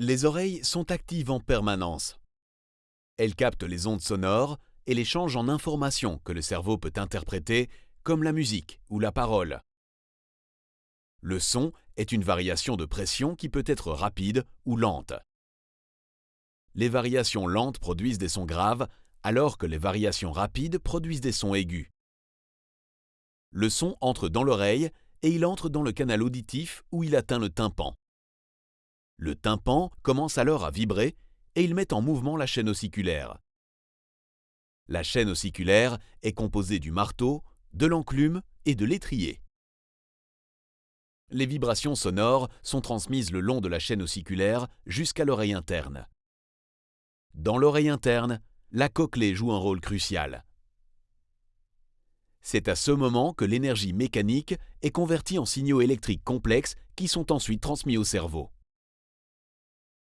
Les oreilles sont actives en permanence. Elles captent les ondes sonores et les changent en informations que le cerveau peut interpréter, comme la musique ou la parole. Le son est une variation de pression qui peut être rapide ou lente. Les variations lentes produisent des sons graves, alors que les variations rapides produisent des sons aigus. Le son entre dans l'oreille et il entre dans le canal auditif où il atteint le tympan. Le tympan commence alors à vibrer et il met en mouvement la chaîne ossiculaire. La chaîne ossiculaire est composée du marteau, de l'enclume et de l'étrier. Les vibrations sonores sont transmises le long de la chaîne ossiculaire jusqu'à l'oreille interne. Dans l'oreille interne, la cochlée joue un rôle crucial. C'est à ce moment que l'énergie mécanique est convertie en signaux électriques complexes qui sont ensuite transmis au cerveau.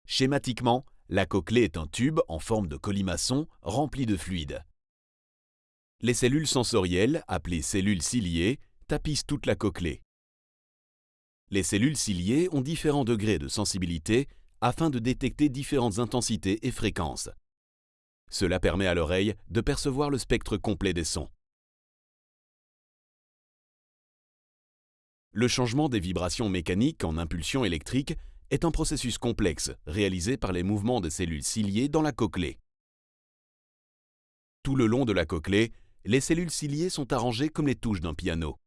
Schématiquement, la cochlée est un tube en forme de colimaçon rempli de fluide. Les cellules sensorielles, appelées cellules ciliées, tapissent toute la cochlée. Les cellules ciliées ont différents degrés de sensibilité afin de détecter différentes intensités et fréquences. Cela permet à l'oreille de percevoir le spectre complet des sons. Le changement des vibrations mécaniques en impulsions électriques est un processus complexe réalisé par les mouvements des cellules ciliées dans la cochlée. Tout le long de la cochlée, les cellules ciliées sont arrangées comme les touches d'un piano.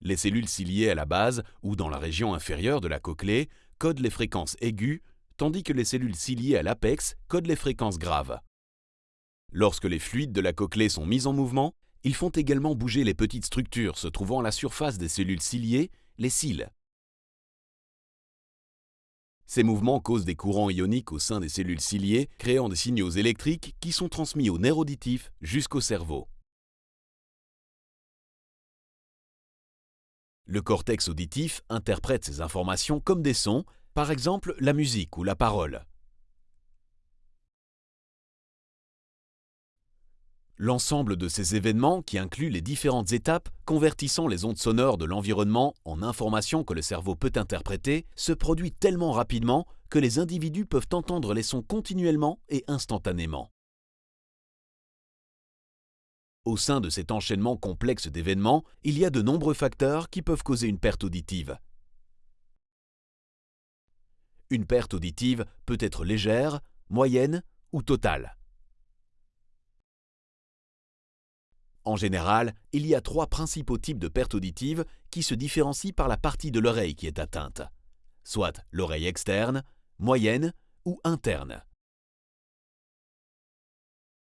Les cellules ciliées à la base ou dans la région inférieure de la cochlée codent les fréquences aiguës, tandis que les cellules ciliées à l'apex codent les fréquences graves. Lorsque les fluides de la cochlée sont mis en mouvement, ils font également bouger les petites structures se trouvant à la surface des cellules ciliées, les cils. Ces mouvements causent des courants ioniques au sein des cellules ciliées, créant des signaux électriques qui sont transmis au nerf auditif jusqu'au cerveau. Le cortex auditif interprète ces informations comme des sons, par exemple la musique ou la parole. L'ensemble de ces événements, qui inclut les différentes étapes convertissant les ondes sonores de l'environnement en informations que le cerveau peut interpréter, se produit tellement rapidement que les individus peuvent entendre les sons continuellement et instantanément. Au sein de cet enchaînement complexe d'événements, il y a de nombreux facteurs qui peuvent causer une perte auditive. Une perte auditive peut être légère, moyenne ou totale. En général, il y a trois principaux types de pertes auditives qui se différencient par la partie de l'oreille qui est atteinte, soit l'oreille externe, moyenne ou interne.